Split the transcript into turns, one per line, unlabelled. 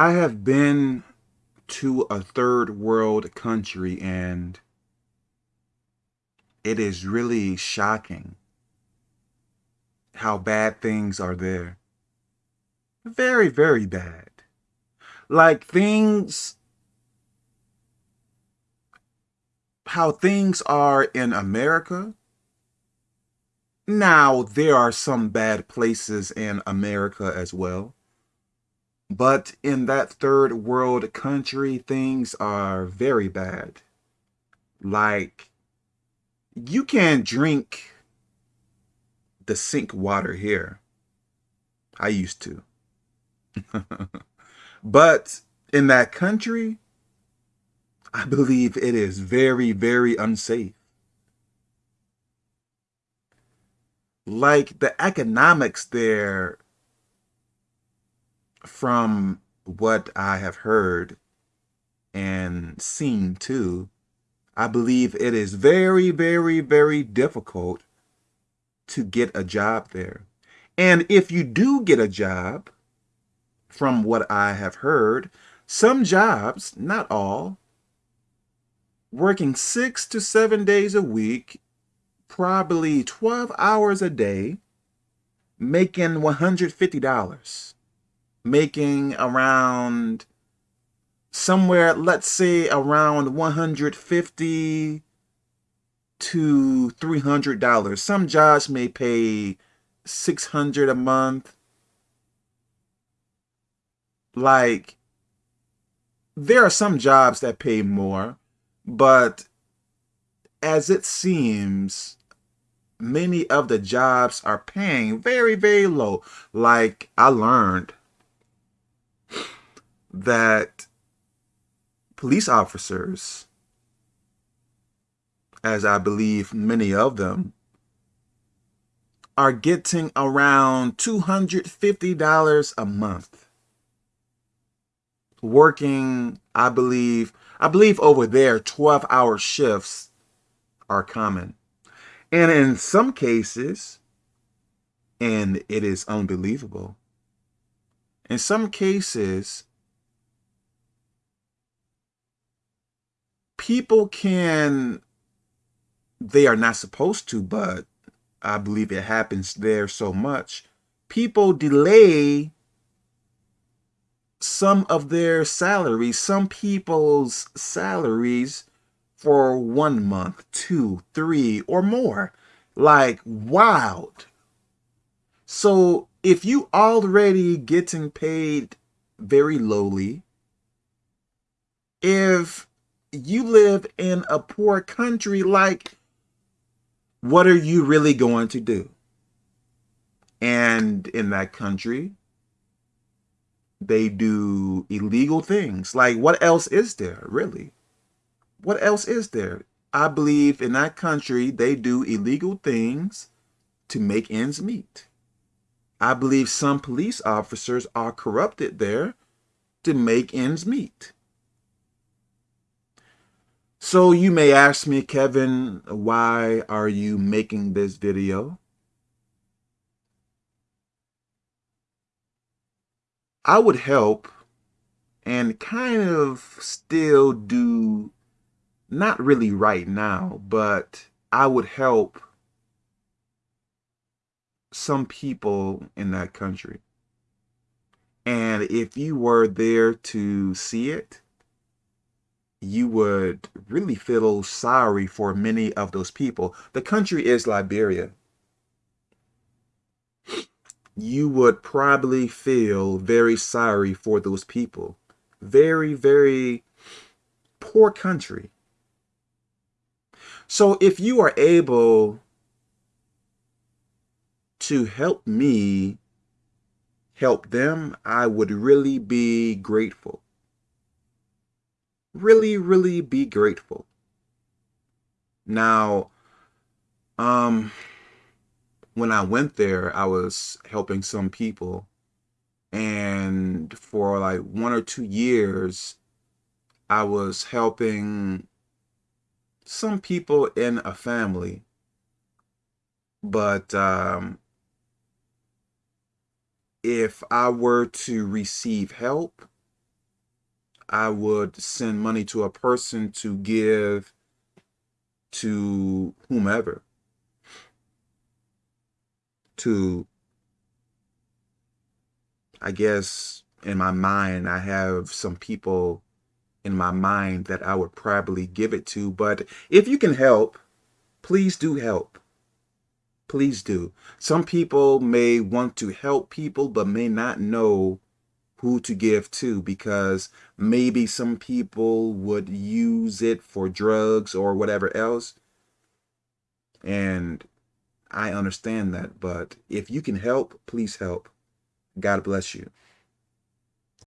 I have been to a third world country and it is really shocking how bad things are there. Very, very bad. Like things, how things are in America. Now, there are some bad places in America as well. But in that third world country, things are very bad. Like, you can't drink the sink water here. I used to. but in that country, I believe it is very, very unsafe. Like the economics there from what I have heard and seen too, I believe it is very, very, very difficult to get a job there. And if you do get a job, from what I have heard, some jobs, not all, working six to seven days a week, probably 12 hours a day, making $150 making around somewhere, let's say around 150 to $300. Some jobs may pay 600 a month. Like, there are some jobs that pay more, but as it seems, many of the jobs are paying very, very low. Like I learned that police officers, as I believe many of them, are getting around $250 a month. Working, I believe, I believe over there 12 hour shifts are common. And in some cases, and it is unbelievable, in some cases, people can, they are not supposed to, but I believe it happens there so much. People delay some of their salaries, some people's salaries for one month, two, three, or more. Like wild. So if you already getting paid very lowly, if you live in a poor country, like, what are you really going to do? And in that country, they do illegal things. Like, what else is there, really? What else is there? I believe in that country, they do illegal things to make ends meet. I believe some police officers are corrupted there to make ends meet. So you may ask me, Kevin, why are you making this video? I would help and kind of still do, not really right now, but I would help some people in that country. And if you were there to see it, you would really feel sorry for many of those people. The country is Liberia. You would probably feel very sorry for those people. Very, very poor country. So if you are able to help me help them, I would really be grateful really, really be grateful. Now, um, when I went there, I was helping some people. And for like one or two years, I was helping some people in a family. But um, if I were to receive help, I would send money to a person to give to whomever. To, I guess, in my mind, I have some people in my mind that I would probably give it to. But if you can help, please do help. Please do. Some people may want to help people, but may not know who to give to because maybe some people would use it for drugs or whatever else. And I understand that, but if you can help, please help. God bless you.